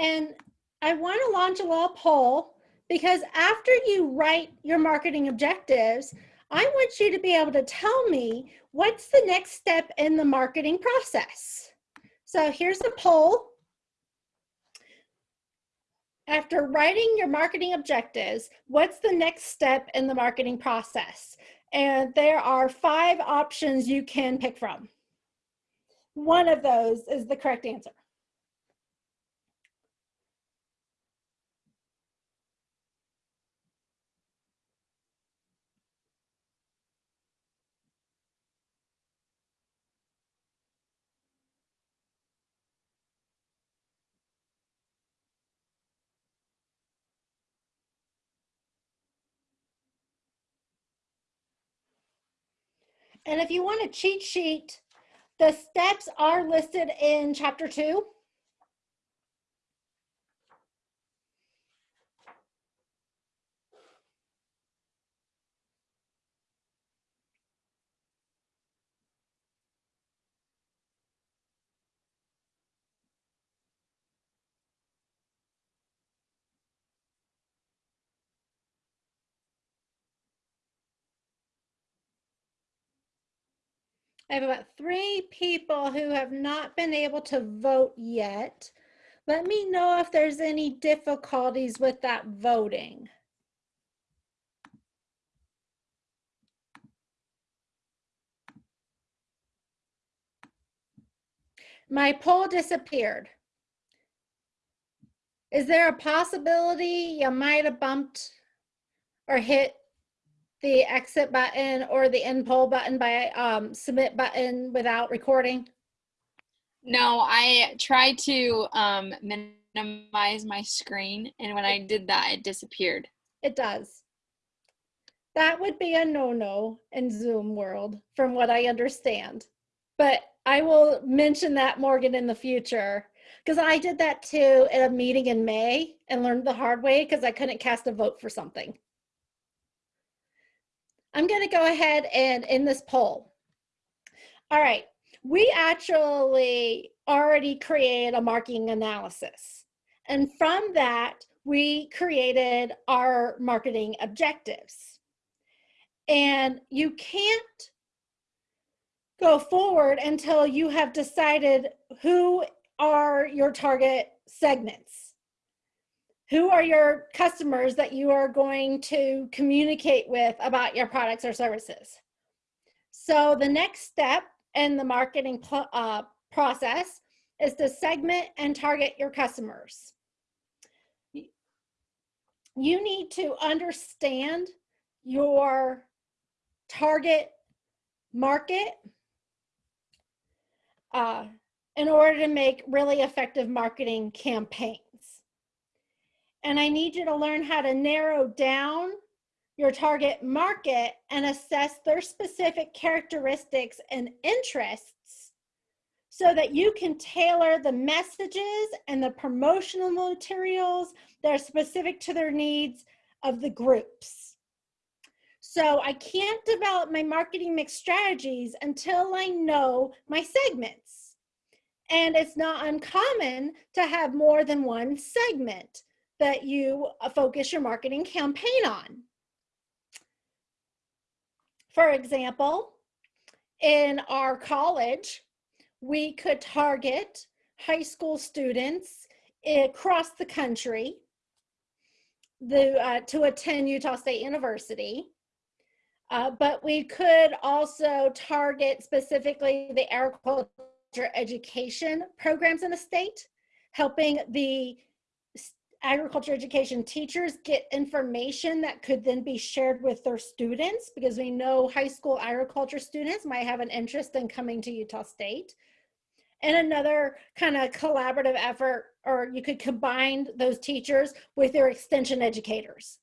And I want to launch a little poll because after you write your marketing objectives, I want you to be able to tell me what's the next step in the marketing process. So here's a poll. After writing your marketing objectives, what's the next step in the marketing process? And there are five options you can pick from. One of those is the correct answer. And if you want a cheat sheet, the steps are listed in chapter two. I have about three people who have not been able to vote yet. Let me know if there's any difficulties with that voting. My poll disappeared. Is there a possibility you might have bumped or hit the exit button or the end poll button by um, submit button without recording? No, I tried to um, minimize my screen, and when I did that, it disappeared. It does. That would be a no-no in Zoom world, from what I understand. But I will mention that, Morgan, in the future, because I did that too at a meeting in May and learned the hard way because I couldn't cast a vote for something. I'm going to go ahead and in this poll. All right, we actually already created a marketing analysis. And from that, we created our marketing objectives. And you can't go forward until you have decided who are your target segments who are your customers that you are going to communicate with about your products or services? So the next step in the marketing uh, process is to segment and target your customers. You need to understand your target market uh, in order to make really effective marketing campaigns. And I need you to learn how to narrow down your target market and assess their specific characteristics and interests so that you can tailor the messages and the promotional materials that are specific to their needs of the groups. So I can't develop my marketing mix strategies until I know my segments. And it's not uncommon to have more than one segment that you uh, focus your marketing campaign on. For example, in our college, we could target high school students across the country the, uh, to attend Utah State University. Uh, but we could also target specifically the agriculture education programs in the state, helping the agriculture education teachers get information that could then be shared with their students because we know high school agriculture students might have an interest in coming to Utah State. And another kind of collaborative effort, or you could combine those teachers with their extension educators.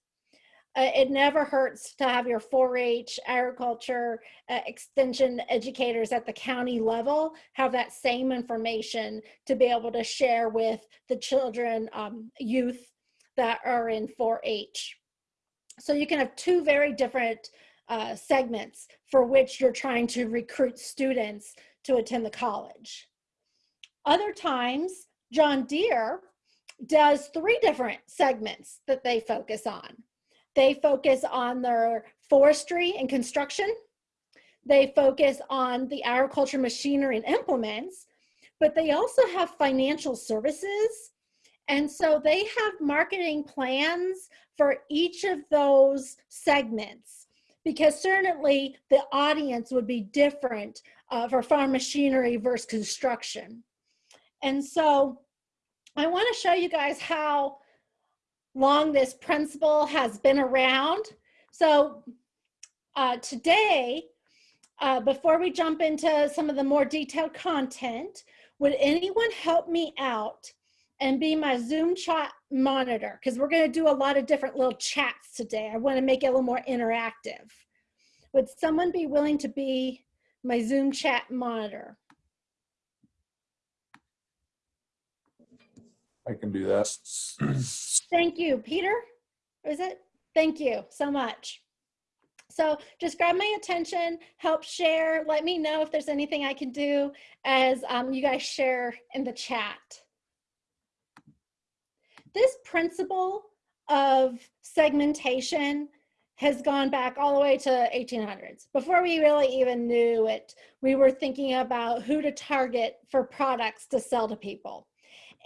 Uh, it never hurts to have your 4-H agriculture uh, extension educators at the county level have that same information to be able to share with the children, um, youth that are in 4-H. So you can have two very different uh, segments for which you're trying to recruit students to attend the college. Other times, John Deere does three different segments that they focus on. They focus on their forestry and construction. They focus on the agriculture machinery and implements, but they also have financial services. And so they have marketing plans for each of those segments because certainly the audience would be different uh, for farm machinery versus construction. And so I wanna show you guys how long this principle has been around. So uh, today, uh, before we jump into some of the more detailed content, would anyone help me out and be my Zoom chat monitor? Because we're gonna do a lot of different little chats today. I wanna make it a little more interactive. Would someone be willing to be my Zoom chat monitor? I can do that. Thank you, Peter. Is it? Thank you so much. So just grab my attention, help share, let me know if there's anything I can do as um, you guys share in the chat. This principle of segmentation has gone back all the way to 1800s. Before we really even knew it, we were thinking about who to target for products to sell to people.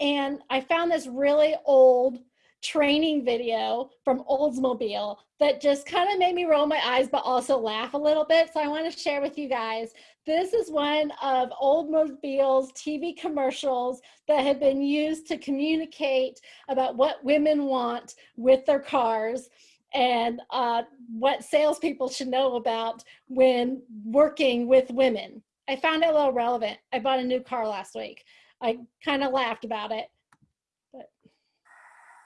And I found this really old training video from Oldsmobile that just kind of made me roll my eyes, but also laugh a little bit. So I want to share with you guys. This is one of Oldsmobile's TV commercials that have been used to communicate about what women want with their cars and uh, what salespeople should know about when working with women. I found it a little relevant. I bought a new car last week. I kind of laughed about it. But.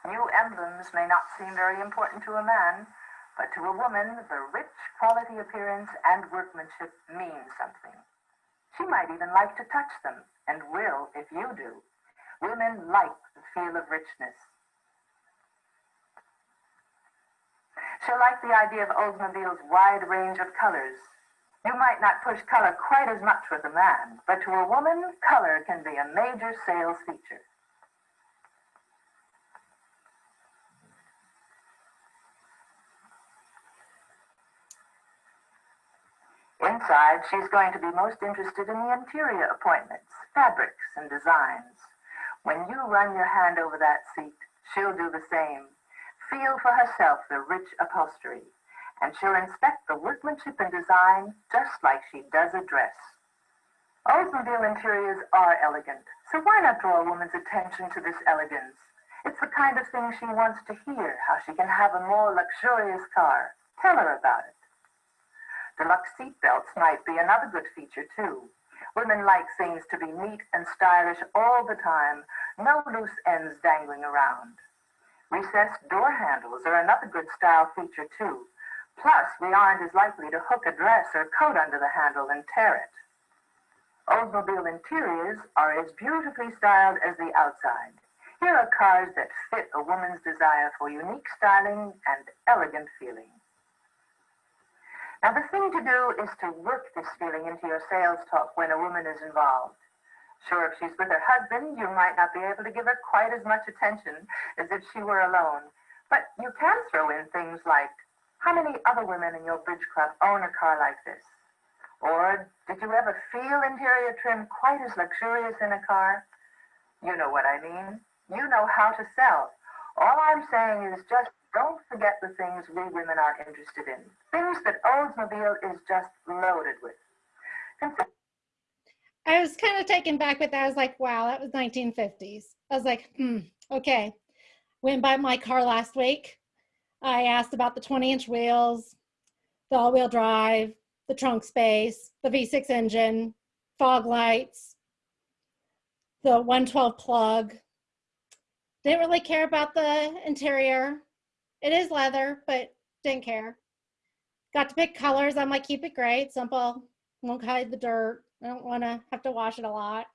New emblems may not seem very important to a man, but to a woman, the rich quality appearance and workmanship mean something. She might even like to touch them, and will if you do. Women like the feel of richness. She'll like the idea of Oldsmobile's wide range of colors, you might not push color quite as much with a man, but to a woman, color can be a major sales feature. Inside, she's going to be most interested in the interior appointments, fabrics, and designs. When you run your hand over that seat, she'll do the same. Feel for herself the rich upholstery, and she'll inspect the workmanship and design just like she does a dress. Oldsmobile interiors are elegant, so why not draw a woman's attention to this elegance? It's the kind of thing she wants to hear, how she can have a more luxurious car. Tell her about it. Deluxe seat belts might be another good feature, too. Women like things to be neat and stylish all the time, no loose ends dangling around. Recessed door handles are another good style feature, too. Plus, we aren't as likely to hook a dress or coat under the handle and tear it. Oldsmobile interiors are as beautifully styled as the outside. Here are cars that fit a woman's desire for unique styling and elegant feeling. Now, the thing to do is to work this feeling into your sales talk when a woman is involved. Sure, if she's with her husband, you might not be able to give her quite as much attention as if she were alone. But you can throw in things like, how many other women in your bridge club own a car like this? Or did you ever feel interior trim quite as luxurious in a car? You know what I mean. You know how to sell. All I'm saying is just don't forget the things we women are interested in. Things that Oldsmobile is just loaded with. I was kind of taken back with that. I was like, wow, that was 1950s. I was like, hmm, okay. Went by my car last week. I asked about the 20 inch wheels, the all wheel drive, the trunk space, the V6 engine, fog lights, the 112 plug. Didn't really care about the interior. It is leather, but didn't care. Got to pick colors. I'm like, keep it gray, simple. Won't hide the dirt. I don't want to have to wash it a lot.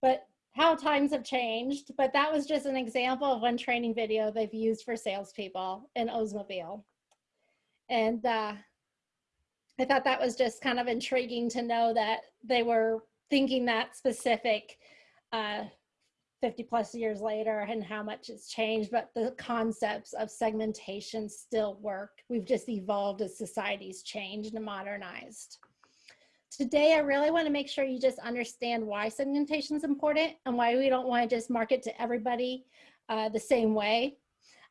But how times have changed, but that was just an example of one training video they've used for salespeople in Oldsmobile. And uh, I thought that was just kind of intriguing to know that they were thinking that specific uh, 50 plus years later and how much it's changed, but the concepts of segmentation still work. We've just evolved as society's changed and modernized. Today, I really want to make sure you just understand why segmentation is important and why we don't want to just market to everybody uh, the same way.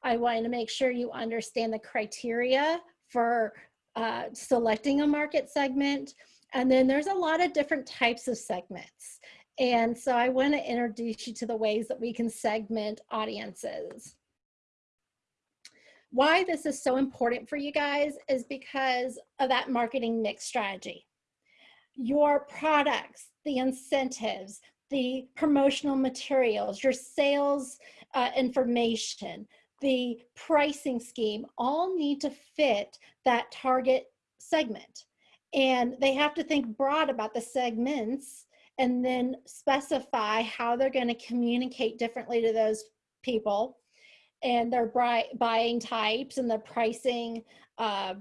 I want to make sure you understand the criteria for uh, selecting a market segment. And then there's a lot of different types of segments. And so I want to introduce you to the ways that we can segment audiences. Why this is so important for you guys is because of that marketing mix strategy. Your products, the incentives, the promotional materials, your sales uh, information, the pricing scheme all need to fit that target segment. And they have to think broad about the segments and then specify how they're going to communicate differently to those people and their buying types and the pricing uh,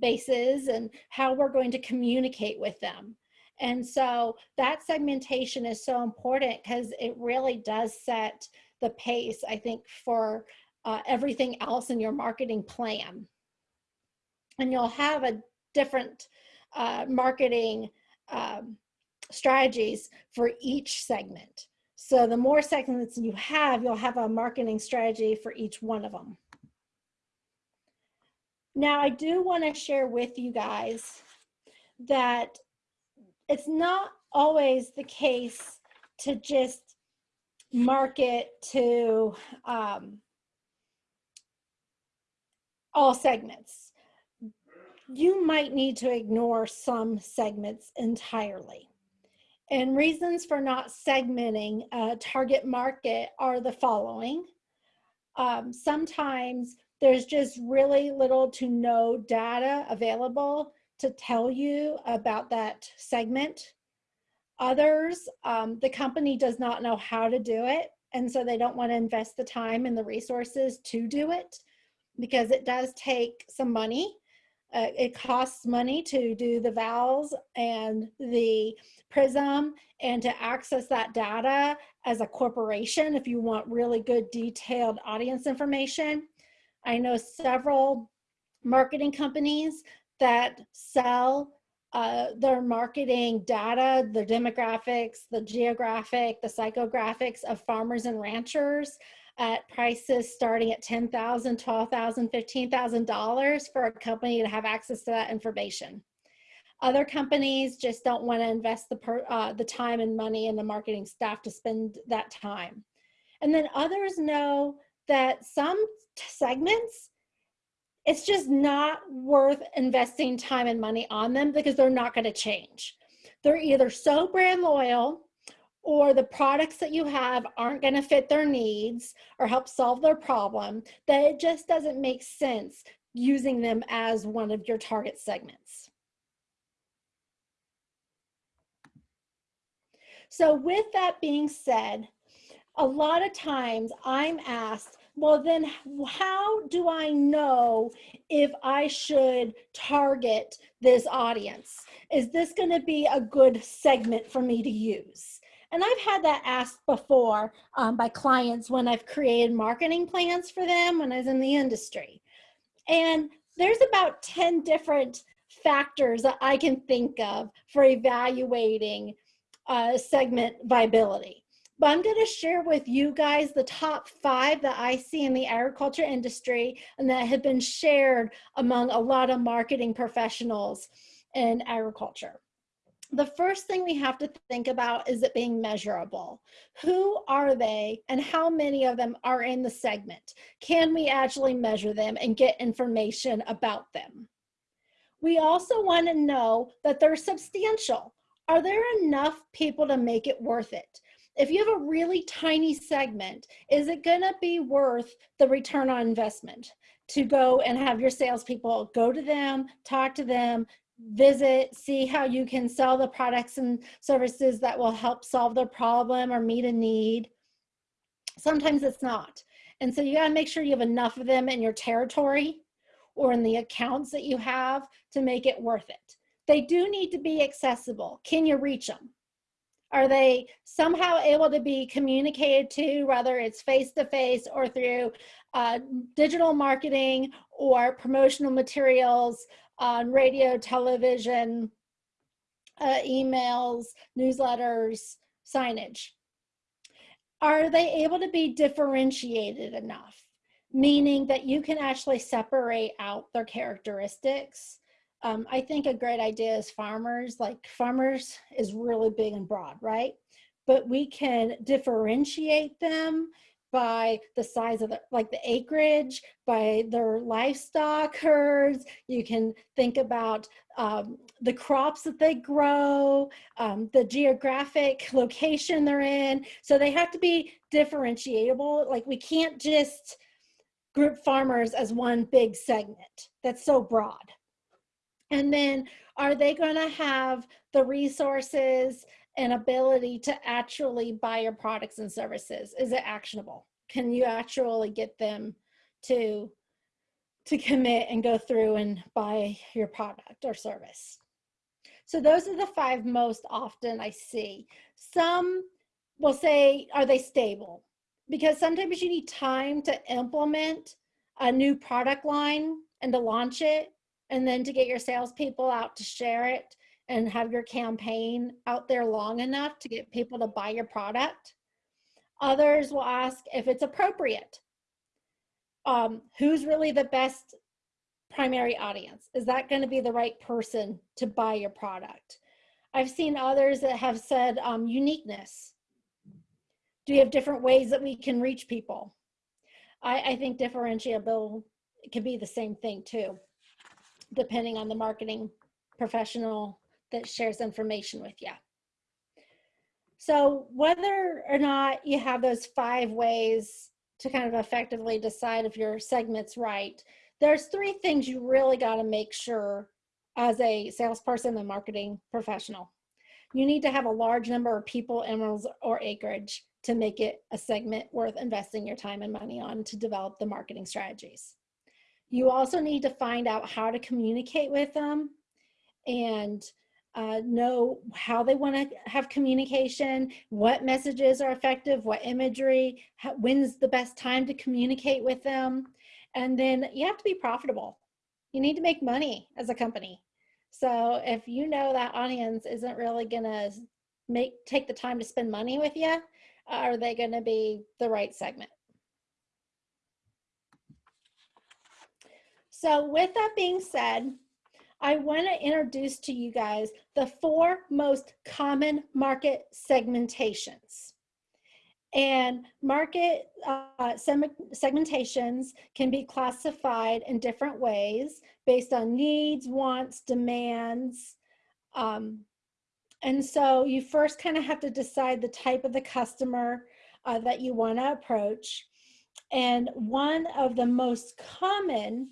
bases and how we're going to communicate with them. And so that segmentation is so important because it really does set the pace, I think, for uh, everything else in your marketing plan. And you'll have a different uh, marketing um, strategies for each segment. So the more segments you have, you'll have a marketing strategy for each one of them. Now, I do want to share with you guys that it's not always the case to just market to um, all segments. You might need to ignore some segments entirely. And reasons for not segmenting a target market are the following. Um, sometimes there's just really little to no data available to tell you about that segment. Others, um, the company does not know how to do it. And so they don't want to invest the time and the resources to do it because it does take some money uh, it costs money to do the vals and the prism and to access that data as a corporation if you want really good detailed audience information. I know several marketing companies that sell uh, their marketing data, the demographics, the geographic, the psychographics of farmers and ranchers at prices starting at $10,000, $12,000, $15,000 for a company to have access to that information. Other companies just don't want to invest the, per, uh, the time and money in the marketing staff to spend that time. And then others know that some segments, it's just not worth investing time and money on them because they're not going to change. They're either so brand loyal or the products that you have aren't going to fit their needs or help solve their problem, that it just doesn't make sense using them as one of your target segments. So with that being said, a lot of times I'm asked, well then how do I know if I should target this audience? Is this gonna be a good segment for me to use? And I've had that asked before um, by clients when I've created marketing plans for them when I was in the industry. And there's about 10 different factors that I can think of for evaluating uh, segment viability. But I'm going to share with you guys the top five that I see in the agriculture industry and that have been shared among a lot of marketing professionals in agriculture the first thing we have to think about is it being measurable. Who are they and how many of them are in the segment? Can we actually measure them and get information about them? We also want to know that they're substantial. Are there enough people to make it worth it? If you have a really tiny segment, is it going to be worth the return on investment to go and have your salespeople go to them, talk to them, visit, see how you can sell the products and services that will help solve their problem or meet a need. Sometimes it's not. And so you gotta make sure you have enough of them in your territory or in the accounts that you have to make it worth it. They do need to be accessible. Can you reach them? Are they somehow able to be communicated to, whether it's face to face or through uh, digital marketing or promotional materials on radio, television, uh, emails, newsletters, signage? Are they able to be differentiated enough? Meaning that you can actually separate out their characteristics. Um, I think a great idea is farmers, like farmers is really big and broad, right? But we can differentiate them by the size of the, like the acreage, by their livestock herds. You can think about um, the crops that they grow, um, the geographic location they're in. So they have to be differentiable. Like we can't just group farmers as one big segment. That's so broad. And then are they going to have the resources and ability to actually buy your products and services? Is it actionable? Can you actually get them to to commit and go through and buy your product or service? So those are the five most often I see. Some will say, are they stable? Because sometimes you need time to implement a new product line and to launch it and then to get your salespeople out to share it and have your campaign out there long enough to get people to buy your product. Others will ask if it's appropriate. Um, who's really the best primary audience? Is that going to be the right person to buy your product? I've seen others that have said um, uniqueness. Do you have different ways that we can reach people? I, I think differentiable can be the same thing too, depending on the marketing professional that shares information with you. So whether or not you have those five ways to kind of effectively decide if your segment's right, there's three things you really got to make sure as a salesperson and marketing professional. You need to have a large number of people, animals, or acreage to make it a segment worth investing your time and money on to develop the marketing strategies. You also need to find out how to communicate with them and uh, know how they want to have communication, what messages are effective, what imagery, how, when's the best time to communicate with them. And then you have to be profitable. You need to make money as a company. So if you know that audience isn't really gonna make take the time to spend money with you, are they gonna be the right segment? So with that being said, I want to introduce to you guys the four most common market segmentations. And market uh, segmentations can be classified in different ways based on needs, wants, demands. Um, and so you first kind of have to decide the type of the customer uh, that you want to approach. And one of the most common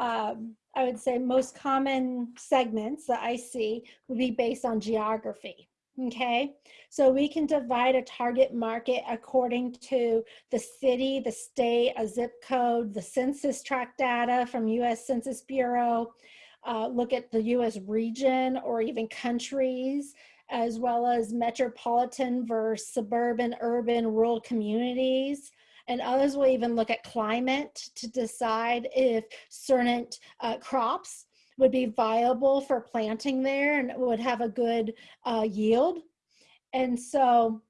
um, I would say most common segments that I see would be based on geography. Okay, so we can divide a target market according to the city, the state, a zip code, the census tract data from US Census Bureau, uh, look at the US region or even countries, as well as metropolitan versus suburban, urban, rural communities and others will even look at climate to decide if certain uh, crops would be viable for planting there and would have a good uh, yield. And so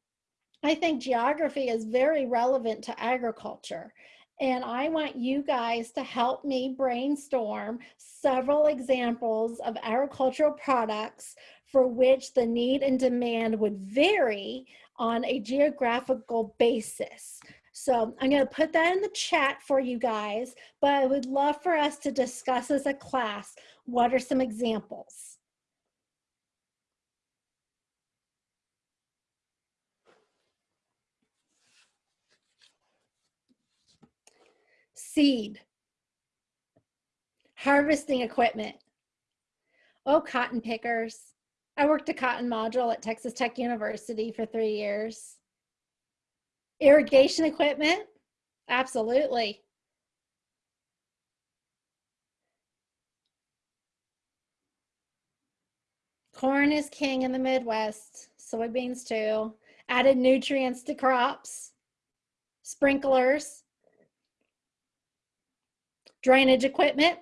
I think geography is very relevant to agriculture. And I want you guys to help me brainstorm several examples of agricultural products for which the need and demand would vary on a geographical basis. So I'm going to put that in the chat for you guys, but I would love for us to discuss as a class, what are some examples? Seed, harvesting equipment. Oh, cotton pickers. I worked a cotton module at Texas Tech University for three years. Irrigation equipment? Absolutely. Corn is king in the Midwest. soybeans too, added nutrients to crops, sprinklers, drainage equipment,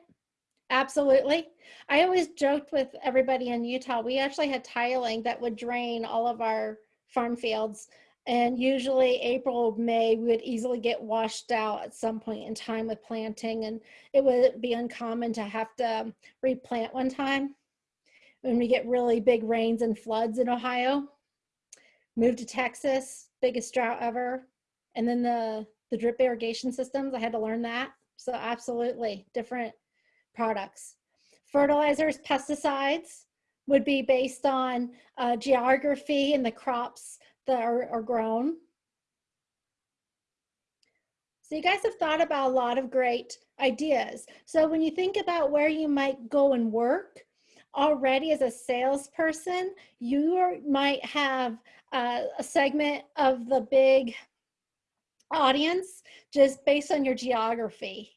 absolutely. I always joked with everybody in Utah, we actually had tiling that would drain all of our farm fields. And usually April, May, would easily get washed out at some point in time with planting. And it would be uncommon to have to replant one time when we get really big rains and floods in Ohio. Moved to Texas, biggest drought ever. And then the, the drip irrigation systems, I had to learn that. So absolutely different products. Fertilizers, pesticides would be based on uh, geography and the crops that are, are grown. So you guys have thought about a lot of great ideas. So when you think about where you might go and work, already as a salesperson, you are, might have uh, a segment of the big audience just based on your geography.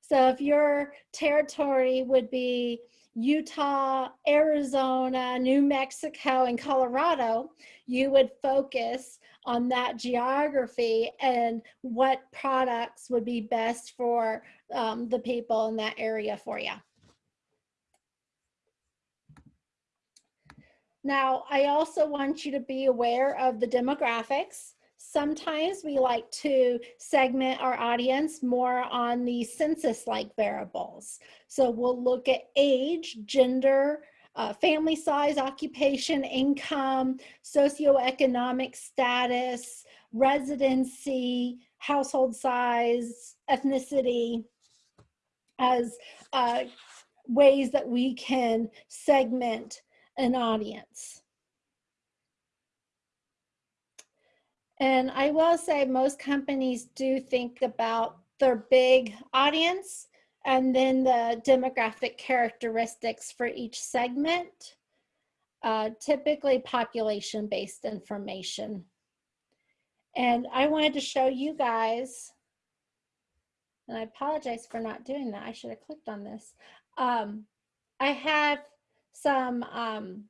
So if your territory would be Utah, Arizona, New Mexico, and Colorado, you would focus on that geography and what products would be best for um, the people in that area for you. Now, I also want you to be aware of the demographics. Sometimes we like to segment our audience more on the census-like variables. So we'll look at age, gender, uh, family size, occupation, income, socioeconomic status, residency, household size, ethnicity as uh, ways that we can segment an audience. And I will say most companies do think about their big audience and then the demographic characteristics for each segment, uh, typically population-based information. And I wanted to show you guys, and I apologize for not doing that. I should have clicked on this. Um, I have some um,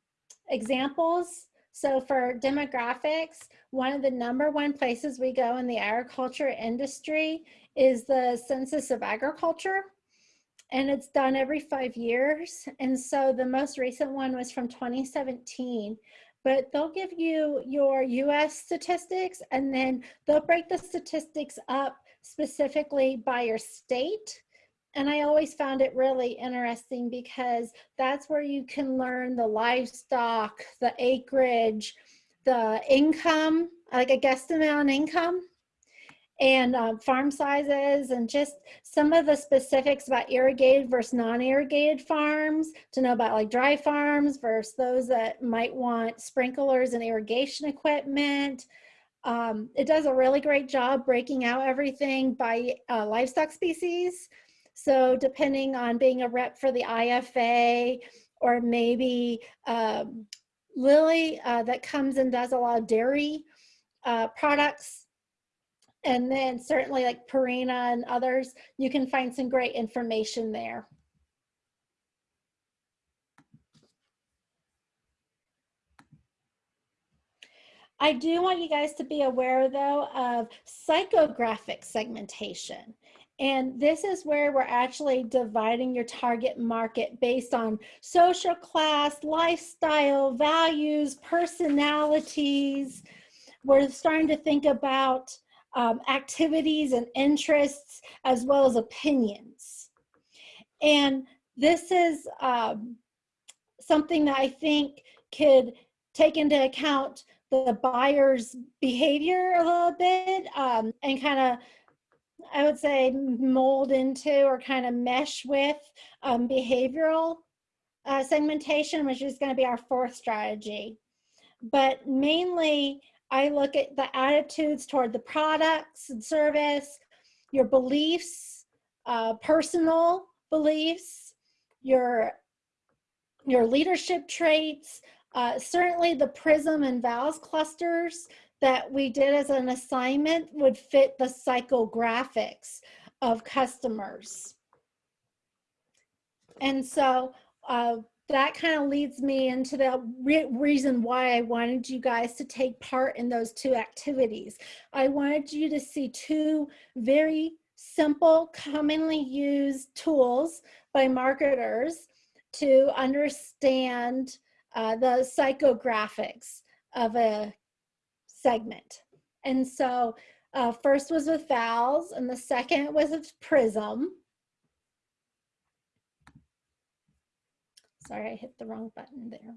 examples. So for demographics, one of the number one places we go in the agriculture industry is the Census of Agriculture. And it's done every five years. And so the most recent one was from 2017 but they'll give you your US statistics and then they'll break the statistics up specifically by your state and I always found it really interesting because that's where you can learn the livestock, the acreage, the income, like a guesstimate on income and uh, farm sizes and just some of the specifics about irrigated versus non-irrigated farms to know about like dry farms versus those that might want sprinklers and irrigation equipment. Um, it does a really great job breaking out everything by uh, livestock species. So depending on being a rep for the IFA or maybe um, Lilly uh, that comes and does a lot of dairy uh, products. And then certainly like Purina and others, you can find some great information there. I do want you guys to be aware though of psychographic segmentation. And this is where we're actually dividing your target market based on social class, lifestyle, values, personalities. We're starting to think about um, activities and interests as well as opinions. And this is um, something that I think could take into account the buyer's behavior a little bit um, and kind of I would say mold into or kind of mesh with um, behavioral uh, segmentation, which is going to be our fourth strategy. But mainly, I look at the attitudes toward the products and service, your beliefs, uh, personal beliefs, your, your leadership traits, uh, certainly the PRISM and VALS clusters that we did as an assignment would fit the psychographics of customers. And so uh, that kind of leads me into the re- reason why I wanted you guys to take part in those two activities. I wanted you to see two very simple, commonly used tools by marketers to understand uh, the psychographics of a segment. And so uh, first was with VALS and the second was with prism. Sorry, I hit the wrong button there.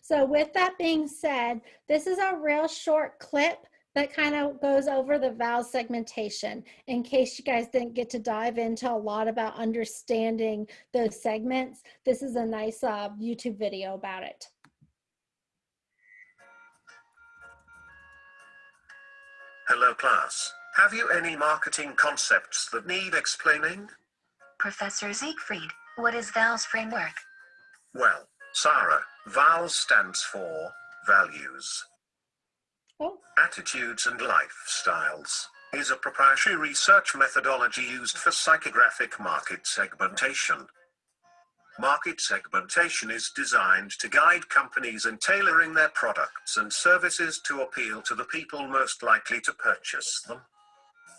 So with that being said, this is a real short clip that kind of goes over the VALS segmentation in case you guys didn't get to dive into a lot about understanding those segments. This is a nice uh, YouTube video about it. Hello class. Have you any marketing concepts that need explaining? Professor Siegfried, what is VALS framework? Well, Sarah, VALS stands for values, Oh, attitudes and lifestyles. Is a proprietary research methodology used for psychographic market segmentation. Market segmentation is designed to guide companies in tailoring their products and services to appeal to the people most likely to purchase them.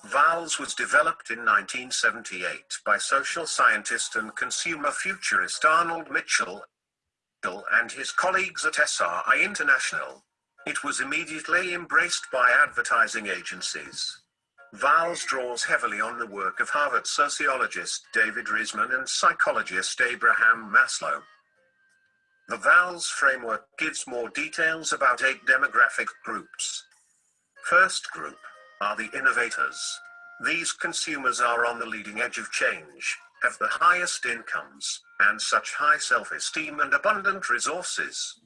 VALS was developed in 1978 by social scientist and consumer futurist Arnold Mitchell and his colleagues at SRI International. It was immediately embraced by advertising agencies. VALS draws heavily on the work of Harvard sociologist David Riesman and psychologist Abraham Maslow. The VALS framework gives more details about eight demographic groups. First group are the innovators. These consumers are on the leading edge of change, have the highest incomes, and such high self-esteem and abundant resources.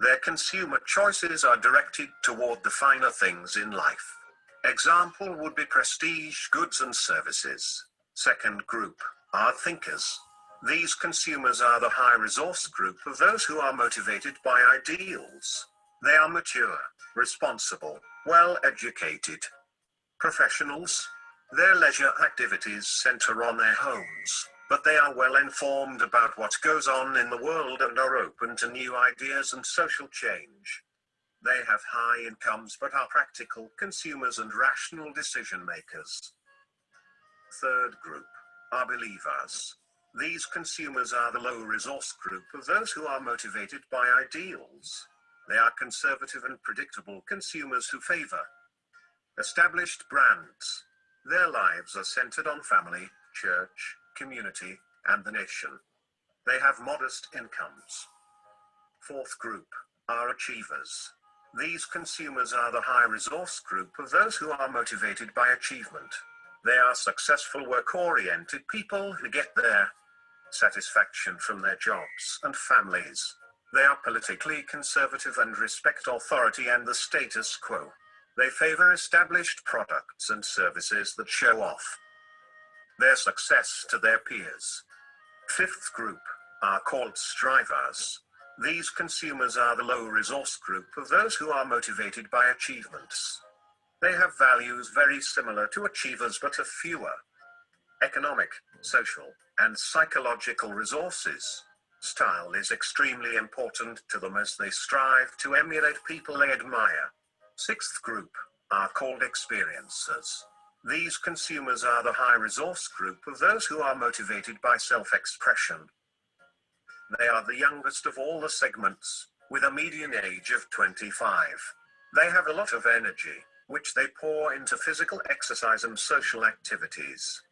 Their consumer choices are directed toward the finer things in life. Example would be prestige goods and services. Second group are thinkers. These consumers are the high resource group of those who are motivated by ideals. They are mature, responsible, well educated. Professionals. Their leisure activities center on their homes, but they are well informed about what goes on in the world and are open to new ideas and social change. They have high incomes but are practical consumers and rational decision makers. Third group are believers. These consumers are the low resource group of those who are motivated by ideals. They are conservative and predictable consumers who favor established brands. Their lives are centered on family, church, community, and the nation. They have modest incomes. Fourth group are achievers. These consumers are the high resource group of those who are motivated by achievement. They are successful work oriented people who get their satisfaction from their jobs and families. They are politically conservative and respect authority and the status quo. They favor established products and services that show off their success to their peers. Fifth group are called strivers. These consumers are the low resource group of those who are motivated by achievements. They have values very similar to achievers but have fewer economic, social, and psychological resources. Style is extremely important to them as they strive to emulate people they admire. Sixth group are called experiencers. These consumers are the high resource group of those who are motivated by self-expression. They are the youngest of all the segments, with a median age of 25. They have a lot of energy, which they pour into physical exercise and social activities.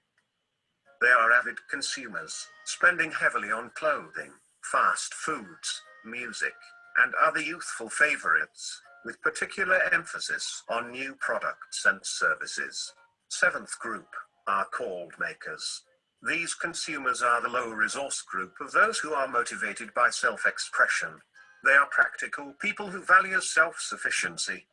They are avid consumers, spending heavily on clothing, fast foods, music, and other youthful favorites, with particular emphasis on new products and services. Seventh group are called makers. These consumers are the low resource group of those who are motivated by self-expression. They are practical people who value self-sufficiency.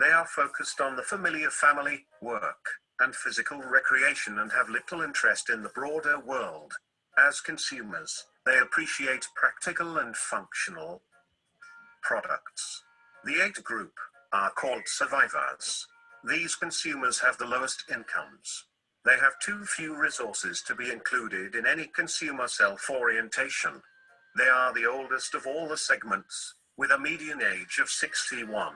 They are focused on the familiar family, work, and physical recreation and have little interest in the broader world. As consumers, they appreciate practical and functional products. The eighth group are called survivors. These consumers have the lowest incomes. They have too few resources to be included in any consumer self-orientation. They are the oldest of all the segments, with a median age of 61.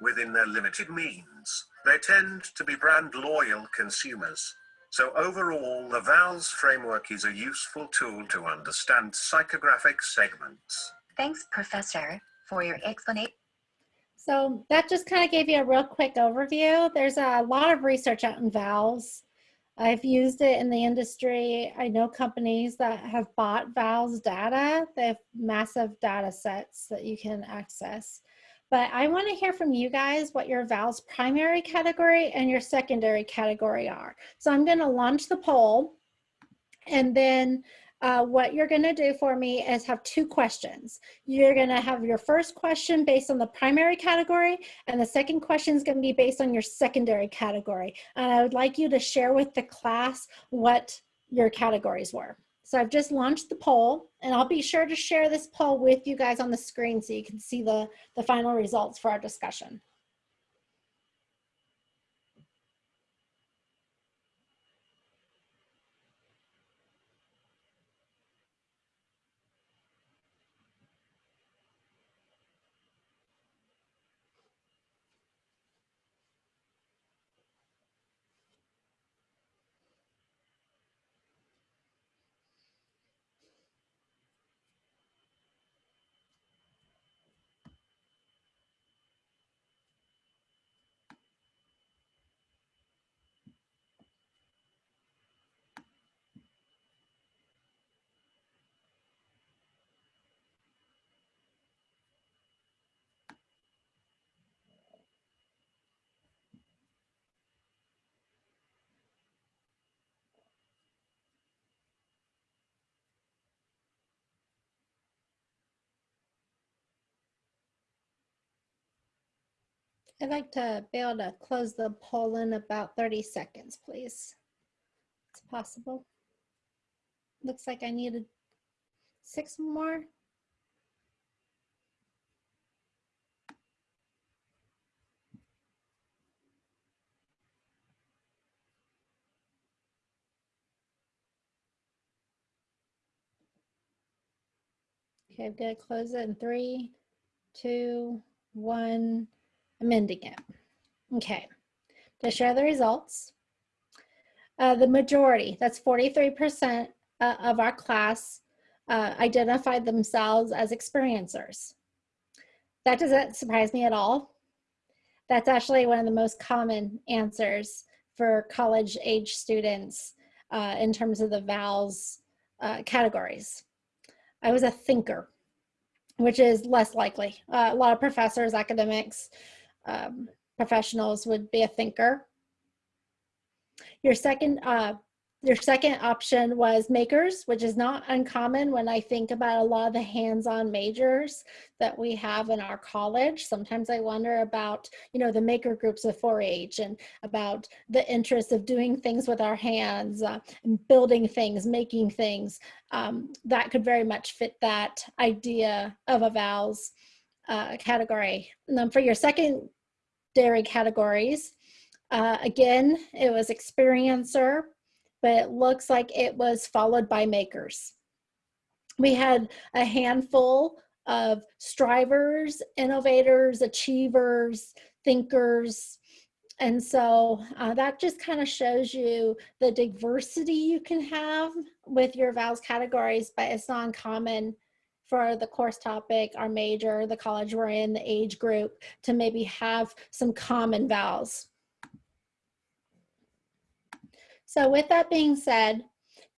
Within their limited means, they tend to be brand loyal consumers. So overall, the VALS framework is a useful tool to understand psychographic segments. Thanks, Professor, for your explanation. So that just kind of gave you a real quick overview. There's a lot of research out in VALS. I've used it in the industry. I know companies that have bought VALS data. They have massive data sets that you can access. But I want to hear from you guys what your VALS primary category and your secondary category are. So I'm going to launch the poll and then uh, what you're going to do for me is have two questions. You're going to have your first question based on the primary category, and the second question is going to be based on your secondary category. And I would like you to share with the class what your categories were. So I've just launched the poll, and I'll be sure to share this poll with you guys on the screen so you can see the, the final results for our discussion. I'd like to be able to close the poll in about 30 seconds, please. It's possible. Looks like I needed six more. Okay, I'm gonna close it in three, two, one amending it. Okay, to share the results, uh, the majority, that's 43% uh, of our class uh, identified themselves as experiencers. That doesn't surprise me at all. That's actually one of the most common answers for college age students uh, in terms of the VALS uh, categories. I was a thinker, which is less likely. Uh, a lot of professors, academics, um, professionals would be a thinker. Your second, uh, your second option was makers, which is not uncommon when I think about a lot of the hands-on majors that we have in our college. Sometimes I wonder about, you know, the maker groups of 4-H and about the interest of doing things with our hands, uh, and building things, making things. Um, that could very much fit that idea of a uh, category. And then for your second dairy categories. Uh, again, it was experiencer, but it looks like it was followed by makers. We had a handful of strivers, innovators, achievers, thinkers, and so uh, that just kind of shows you the diversity you can have with your VALS categories, but it's not uncommon for the course topic, our major, the college we're in, the age group, to maybe have some common VALS. So with that being said,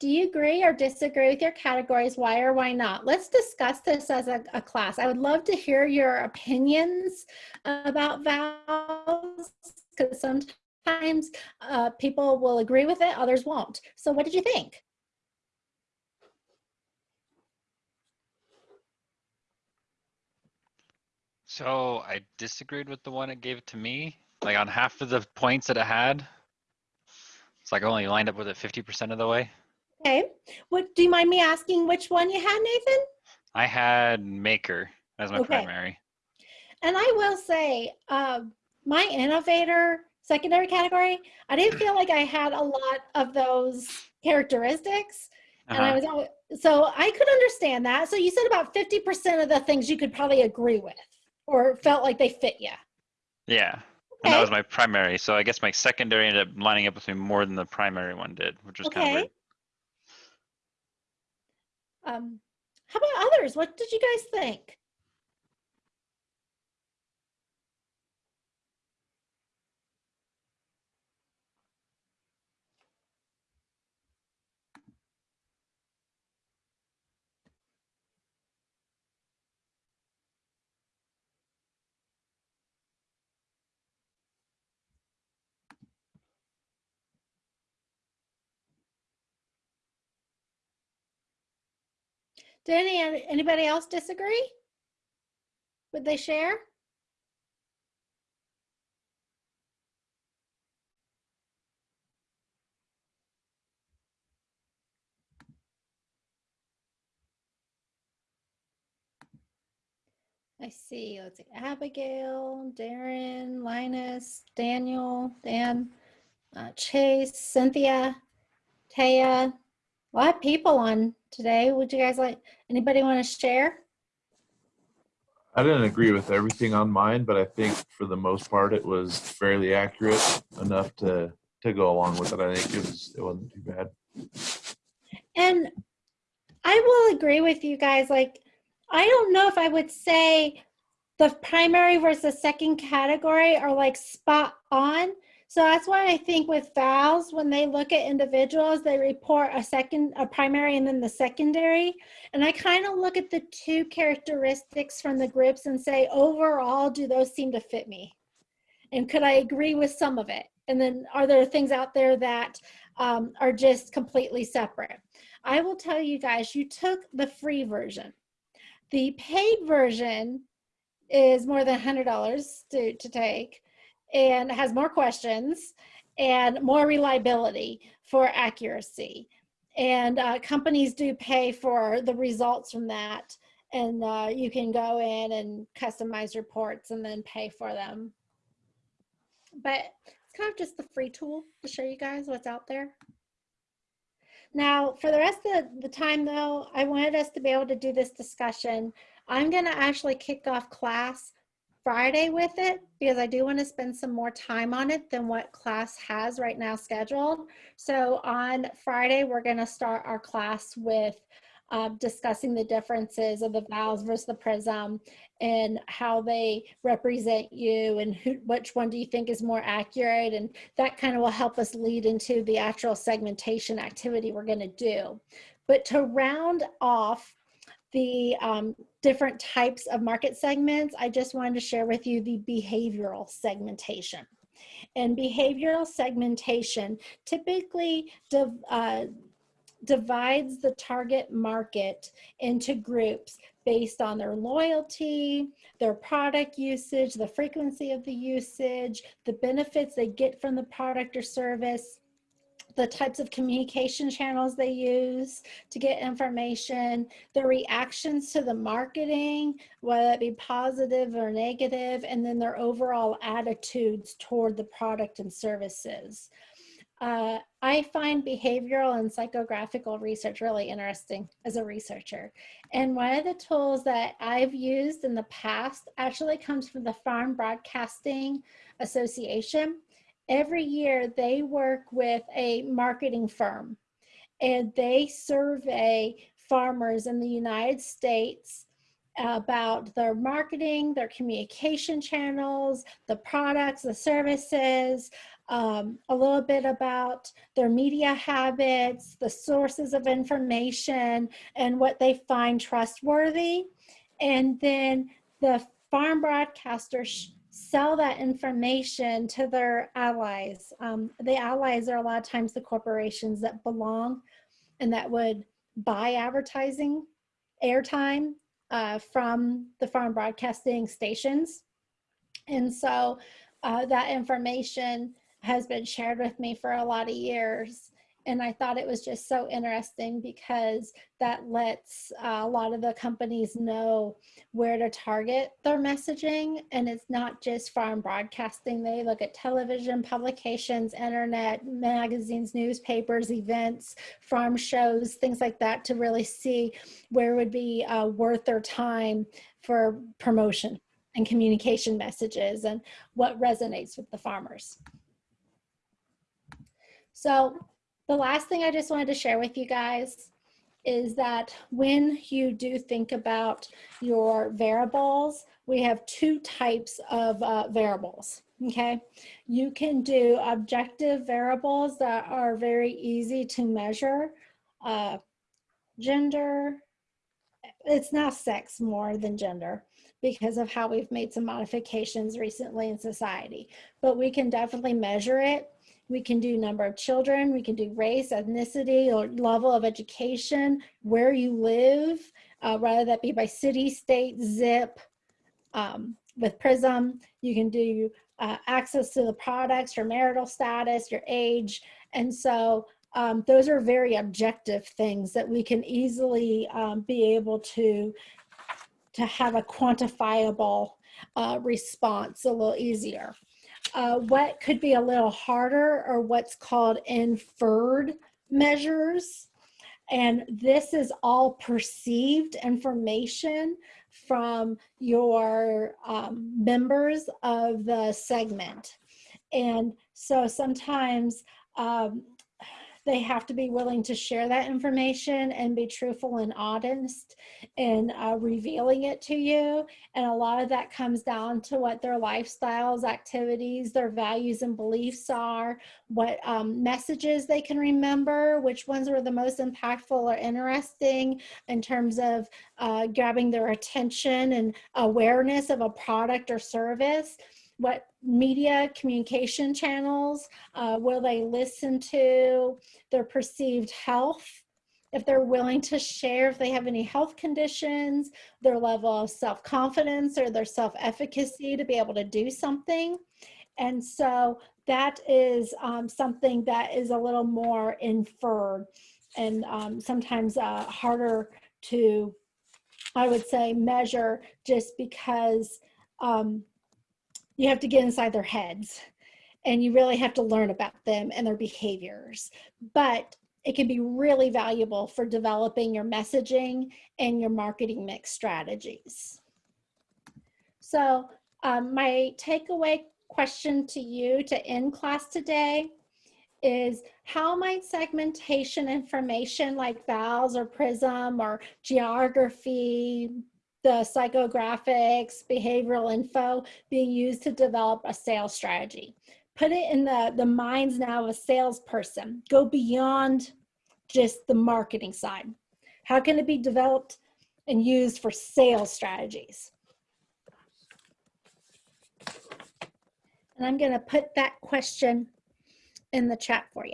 do you agree or disagree with your categories? Why or why not? Let's discuss this as a, a class. I would love to hear your opinions about VALS because sometimes uh, people will agree with it, others won't. So what did you think? So I disagreed with the one it gave to me. Like on half of the points that it had, it's like I only lined up with it 50% of the way. Okay. What do you mind me asking which one you had, Nathan? I had Maker as my Okay. primary. And I will say, uh, my innovator secondary category, I didn't feel like I had a lot of those characteristics. And I Uh-huh. was, so I could understand that. So you said about 50% of the things you could probably agree with or felt like they fit you. Yeah. And that was my primary. So I guess my secondary ended up lining up with me more than the primary one did, which was kind of Okay. weird. Um, how about others? What did you guys think? Did any, anybody else disagree? Would they share? I see. Let's see. Abigail, Darren, Linus, Daniel, Dan, uh, Chase, Cynthia, Taya. A lot of people on today. Would you guys like, anybody want to share? I didn't agree with everything on mine, but I think for the most part it was fairly accurate enough to to go along with it. I think it was it wasn't too bad. And I will agree with you guys. Like, I don't know if I would say the primary versus second category are like spot on. So that's why I think with VALs, when they look at individuals, they report a second, a primary and then the secondary. And I kind of look at the two characteristics from the groups and say, overall, do those seem to fit me? And could I agree with some of it? And then are there things out there that um, are just completely separate? I will tell you guys, you took the free version. The paid version is more than $100 to, to take and has more questions and more reliability for accuracy. And uh, companies do pay for the results from that. And uh, you can go in and customize reports and then pay for them. But it's kind of just the free tool to show you guys what's out there. Now, for the rest of the time though, I wanted us to be able to do this discussion. I'm gonna actually kick off class Friday with it because I do want to spend some more time on it than what class has right now scheduled. So on Friday, we're going to start our class with uh, discussing the differences of the VALS versus the prism and how they represent you and who, which one do you think is more accurate and that kind of will help us lead into the actual segmentation activity we're going to do. But to round off the um, different types of market segments, I just wanted to share with you the behavioral segmentation. And behavioral segmentation typically div uh, divides the target market into groups based on their loyalty, their product usage, the frequency of the usage, the benefits they get from the product or service, the types of communication channels they use to get information, their reactions to the marketing, whether it be positive or negative, and then their overall attitudes toward the product and services. Uh, I find behavioral and psychographical research really interesting as a researcher. And one of the tools that I've used in the past actually comes from the Farm Broadcasting Association every year they work with a marketing firm and they survey farmers in the United States about their marketing, their communication channels, the products, the services, um, a little bit about their media habits, the sources of information, and what they find trustworthy. And then the farm broadcasters sell that information to their allies. Um, the allies are a lot of times the corporations that belong and that would buy advertising airtime uh, from the farm broadcasting stations. And so uh, that information has been shared with me for a lot of years. And I thought it was just so interesting because that lets uh, a lot of the companies know where to target their messaging. And it's not just farm broadcasting. They look at television, publications, internet, magazines, newspapers, events, farm shows, things like that to really see where would be uh, worth their time for promotion and communication messages and what resonates with the farmers. So the last thing I just wanted to share with you guys is that when you do think about your variables, we have two types of uh, variables, okay? You can do objective variables that are very easy to measure. Uh, gender, it's now sex more than gender because of how we've made some modifications recently in society, but we can definitely measure it we can do number of children, we can do race, ethnicity, or level of education, where you live, uh, rather that be by city, state, zip. Um, with PRISM, you can do uh, access to the products, your marital status, your age. And so um, those are very objective things that we can easily um, be able to, to have a quantifiable uh, response a little easier uh, what could be a little harder or what's called inferred measures. And this is all perceived information from your um, members of the segment. And so sometimes um, they have to be willing to share that information and be truthful and honest in uh, revealing it to you. And a lot of that comes down to what their lifestyles, activities, their values and beliefs are, what um, messages they can remember, which ones were the most impactful or interesting in terms of uh, grabbing their attention and awareness of a product or service what media communication channels uh, will they listen to, their perceived health, if they're willing to share if they have any health conditions, their level of self-confidence or their self-efficacy to be able to do something. And so that is um, something that is a little more inferred and um, sometimes uh, harder to, I would say, measure just because um, you have to get inside their heads and you really have to learn about them and their behaviors. But it can be really valuable for developing your messaging and your marketing mix strategies. So um, my takeaway question to you to end class today is how might segmentation information like VALS or PRISM or geography, the psychographics, behavioral info being used to develop a sales strategy. Put it in the, the minds now of a salesperson. Go beyond just the marketing side. How can it be developed and used for sales strategies? And I'm going to put that question in the chat for you.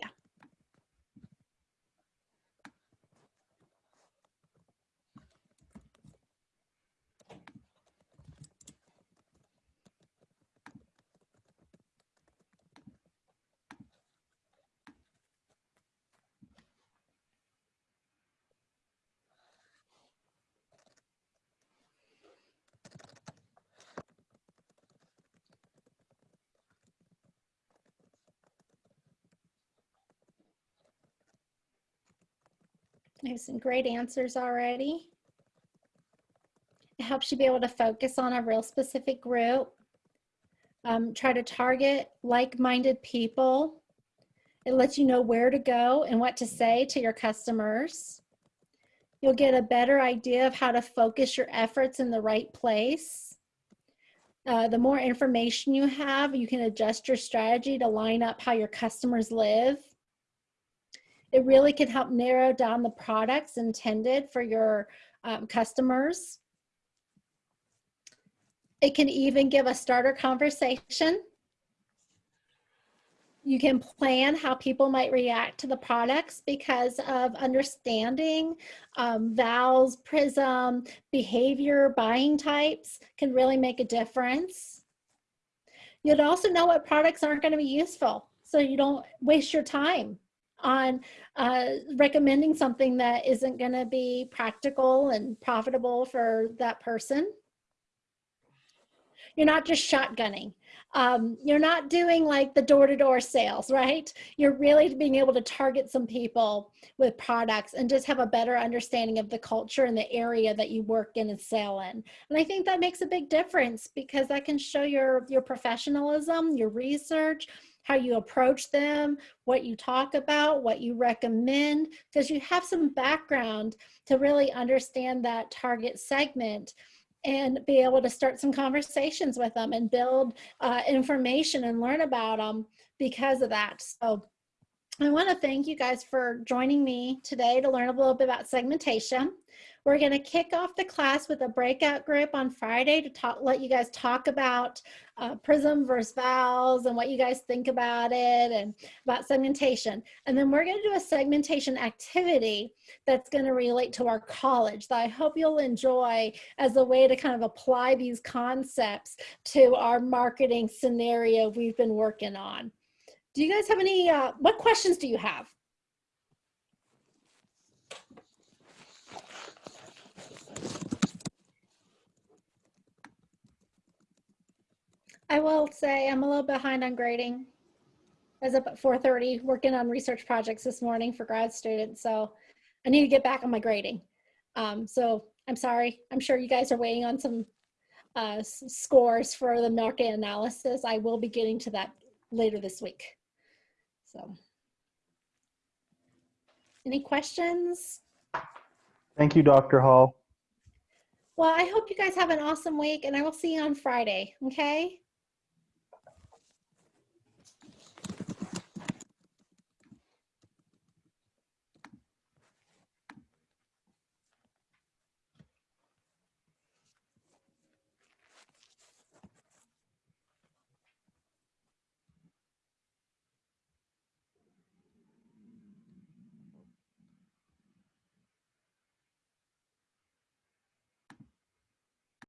I have some great answers already. It helps you be able to focus on a real specific group. Um, try to target like-minded people. It lets you know where to go and what to say to your customers. You'll get a better idea of how to focus your efforts in the right place. Uh, the more information you have, you can adjust your strategy to line up how your customers live. It really can help narrow down the products intended for your um, customers. It can even give a starter conversation. You can plan how people might react to the products because of understanding um, VALS, PRISM, behavior, buying types can really make a difference. You'd also know what products aren't going to be useful so you don't waste your time on uh, recommending something that isn't going to be practical and profitable for that person. You're not just shotgunning. Um, you're not doing like the door-to-door sales, right? You're really being able to target some people with products and just have a better understanding of the culture and the area that you work in and sell in. And I think that makes a big difference because that can show your, your professionalism, your research, how you approach them, what you talk about, what you recommend, because you have some background to really understand that target segment and be able to start some conversations with them and build uh, information and learn about them because of that. So I want to thank you guys for joining me today to learn a little bit about segmentation. We're going to kick off the class with a breakout group on Friday to talk, let you guys talk about uh, PRISM versus VALS and what you guys think about it and about segmentation. And then we're going to do a segmentation activity that's going to relate to our college that I hope you'll enjoy as a way to kind of apply these concepts to our marketing scenario we've been working on. Do you guys have any, uh, what questions do you have? I will say I'm a little behind on grading. I was up at 4.30 working on research projects this morning for grad students, so I need to get back on my grading. Um, so I'm sorry. I'm sure you guys are waiting on some uh, scores for the market analysis. I will be getting to that later this week. So, any questions? Thank you, Dr. Hall. Well, I hope you guys have an awesome week and I will see you on Friday. Okay.